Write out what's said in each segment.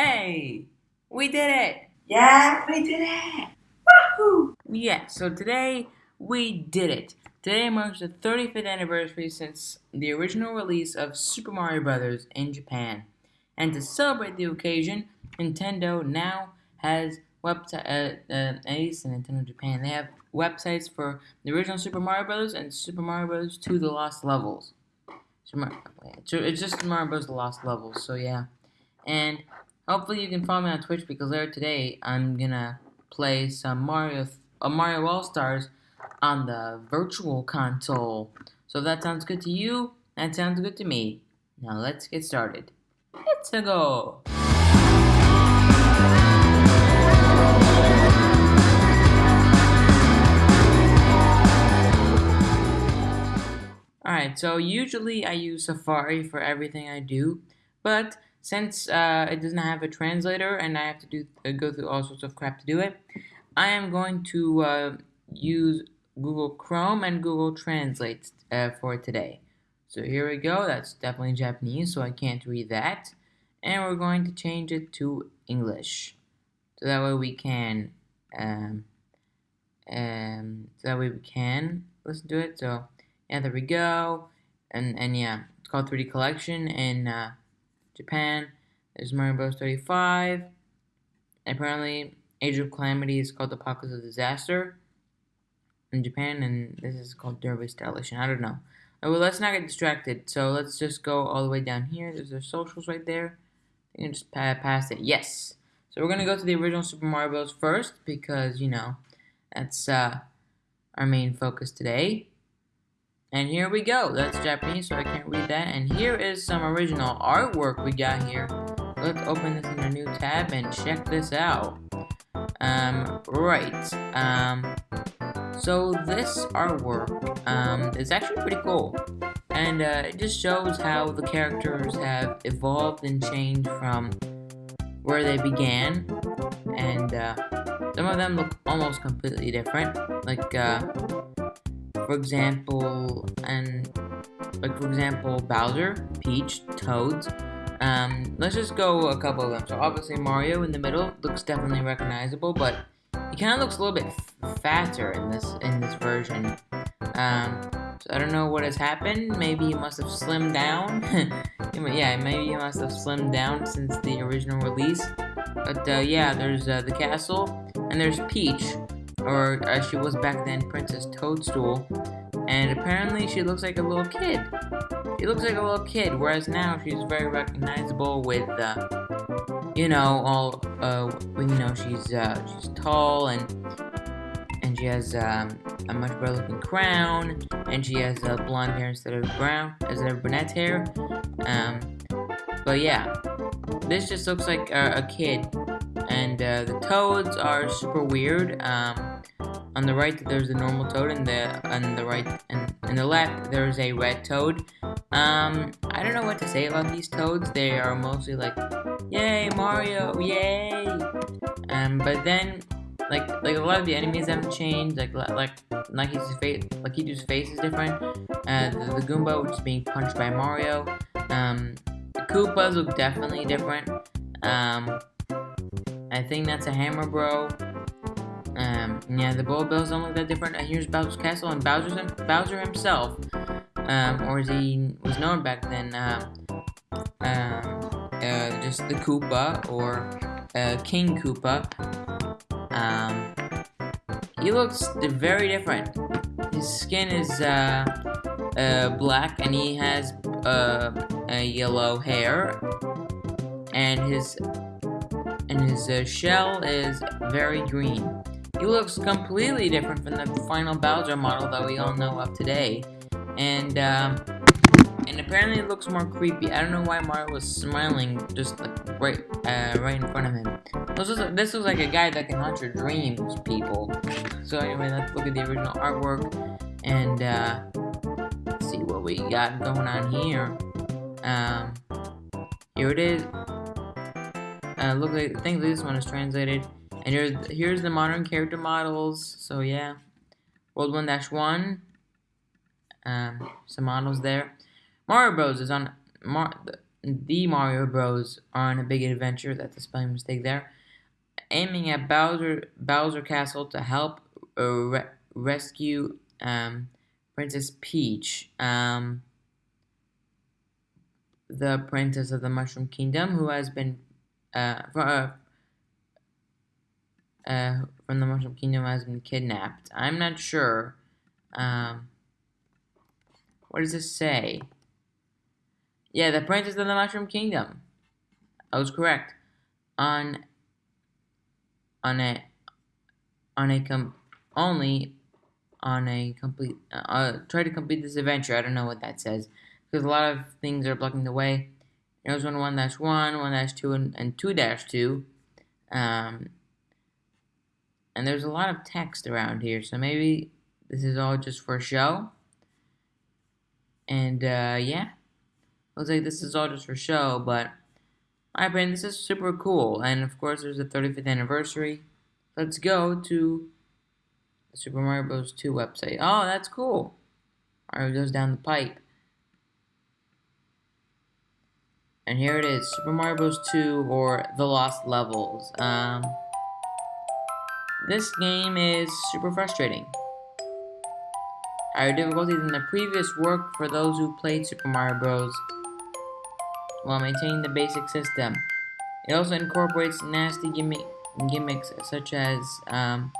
Hey, we did it! Yeah, we did it! Woohoo! Yeah, so today we did it. Today marks the 35th anniversary since the original release of Super Mario Bros. in Japan. And to celebrate the occasion, Nintendo now has website, uh, uh, at least in Nintendo Japan, they have websites for the original Super Mario Bros. and Super Mario Bros. 2 The Lost Levels. It's just Mario Bros. The Lost Levels, so yeah. And hopefully you can follow me on Twitch because later today I'm gonna play some Mario, uh, Mario All Stars on the Virtual Console. So if that sounds good to you, that sounds good to me. Now let's get started. Let's go! Alright, so usually I use Safari for everything I do, but since uh, it doesn't have a translator and I have to do uh, go through all sorts of crap to do it, I am going to uh, use Google Chrome and Google Translate uh, for today. So here we go, that's definitely Japanese, so I can't read that. And we're going to change it to English. So that way we can, um, um, so that way we can listen to it. So yeah, there we go. And and yeah, it's called 3D Collection and uh, Japan. There's Mario Bros. 35. And apparently, Age of Calamity is called the Apocalypse of Disaster in Japan, and this is called Derby Stylish. I don't know. Oh, well, let's not get distracted. So let's just go all the way down here. There's their socials right there. You can just pass it. Yes. So we're gonna go to the original Super Mario Bros. first because you know that's uh, our main focus today. And here we go. That's Japanese, so I can't read that. And here is some original artwork we got here. Let's open this in a new tab and check this out. Um, right. Um, so this artwork um, is actually pretty cool. And uh, it just shows how the characters have evolved and changed from where they began. And uh, some of them look almost completely different. Like, uh, for example, and like for example, Bowser, Peach, Toads. Um, let's just go a couple of them. So obviously Mario in the middle looks definitely recognizable, but he kind of looks a little bit fatter in this in this version. Um, so I don't know what has happened. Maybe he must have slimmed down. yeah, maybe he must have slimmed down since the original release. But uh, yeah, there's uh, the castle, and there's Peach, or as uh, she was back then, Princess Toadstool, and apparently she looks like a little kid. She looks like a little kid, whereas now she's very recognizable with, uh, you know, all, uh, you know, she's, uh, she's tall and, and she has, um, a much better looking crown, and she has, uh, blonde hair instead of brown, instead of brunette hair, um, but yeah, this just looks like a, a kid, and, uh, the toads are super weird, um, on the right, there's a normal toad, and the on the right and in the left, there's a red toad. Um, I don't know what to say about these toads. They are mostly like, "Yay, Mario! Yay!" Um, but then, like, like a lot of the enemies have changed. Like, like, his face, like his face is different. Uh, the, the Goomba, which is being punched by Mario. Um, the Koopas look definitely different. Um, I think that's a Hammer Bro. Um, yeah, the Bills don't look that different. And here's Bowser's Castle and Bowser's, Bowser himself, um, or as he was known back then, uh, uh, uh, just the Koopa or uh, King Koopa. Um, he looks very different. His skin is uh, uh, black and he has yellow hair, and his and his shell is very green. He looks completely different from the final Bowser model that we all know of today. And, um, and apparently it looks more creepy. I don't know why Mario was smiling just like right, uh, right in front of him. This looks, this looks like a guy that can haunt your dreams, people. So anyway, let's look at the original artwork and uh, see what we got going on here. Um, here it is. Uh, look, I think this one is translated. And here's, here's the modern character models. So yeah, World 1-1. Um, some models there. Mario Bros is on Mar the Mario Bros. are on a big adventure. That's a spelling mistake there. Aiming at Bowser Bowser Castle to help uh, re rescue um, Princess Peach, um, the Princess of the Mushroom Kingdom, who has been uh, uh, uh, from the Mushroom Kingdom has been kidnapped. I'm not sure. Um, what does this say? Yeah, the Princess of the Mushroom Kingdom. I was correct. On on a on a com only on a complete uh, uh, try to complete this adventure. I don't know what that says because a lot of things are blocking the way. There's one one dash one, one dash two, and, two dash two. Um, and there's a lot of text around here, so maybe this is all just for show. And uh, yeah, looks like this is all just for show, but my opinion, this is super cool. And of course, there's the 35th anniversary. Let's go to the Super Mario Bros. 2 website. Oh, that's cool. Mario goes down the pipe. And here it is, Super Mario Bros. 2 or The Lost Levels. Um, this game is super frustrating. Higher difficulty than the previous work for those who played Super Mario Bros. while maintaining the basic system. It also incorporates nasty gimmick, gimmicks such as um,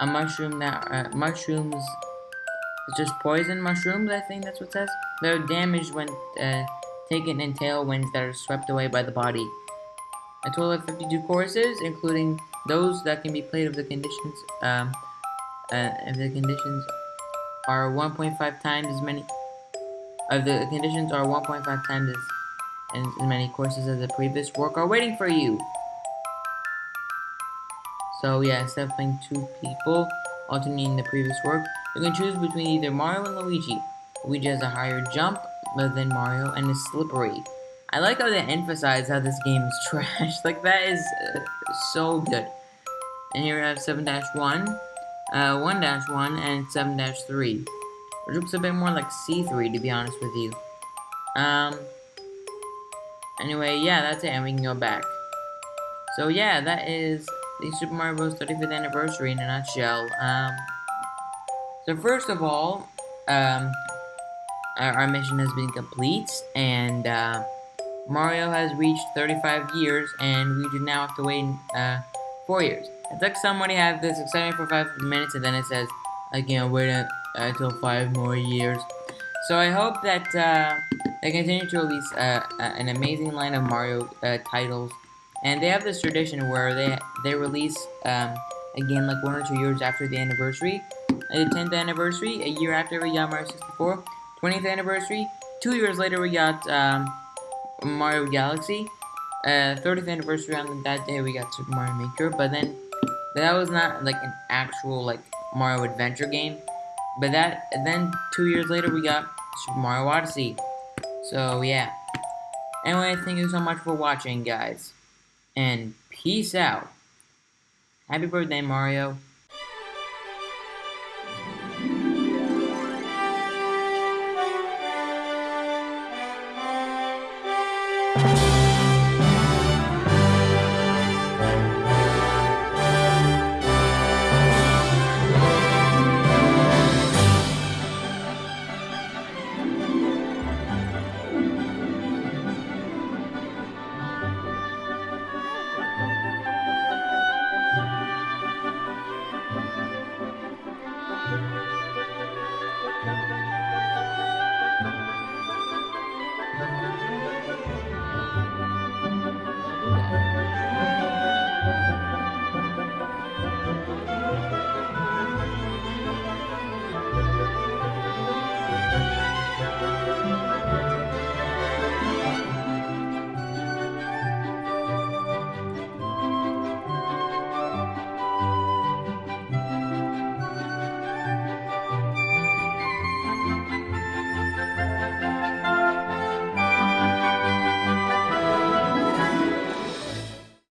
a mushroom that uh, mushrooms it's just poison mushrooms. I think that's what it says. They're damaged when uh, taken in tailwinds that are swept away by the body. A total of 52 courses, including those that can be played if the conditions um, uh, if the conditions are 1.5 times as many of the conditions are 1.5 times as, as many courses as the previous work are waiting for you. So yeah, instead of playing two people alternating the previous work, you can choose between either Mario and Luigi. Luigi has a higher jump than Mario and is slippery. I like how they emphasize how this game is trash. like that is uh, so good. And here we have 7-1, uh, 1-1, and 7-3. Which looks a bit more like C3 to be honest with you. Um, anyway, yeah, that's it, and we can go back. So yeah, that is the Super Mario Bros. 35th anniversary in a nutshell. Um, so first of all, um, our, our, mission has been complete, and uh, Mario has reached 35 years, and we do now have to wait uh, 4 years. It's like somebody had this excitement for 5 minutes, and then it says, I can't wait uh, until 5 more years. So I hope that uh, they continue to release uh, an amazing line of Mario uh, titles and they have this tradition where they they release um, again like one or two years after the anniversary. The 10th anniversary, a year after we got Mario 64. 20th anniversary, two years later we got um, Mario Galaxy. Uh, 30th anniversary on that day we got Super Mario Maker, but then that was not like an actual like Mario Adventure game. But that then two years later we got Super Mario Odyssey. So yeah. Anyway, thank you so much for watching, guys and peace out. Happy birthday, Mario.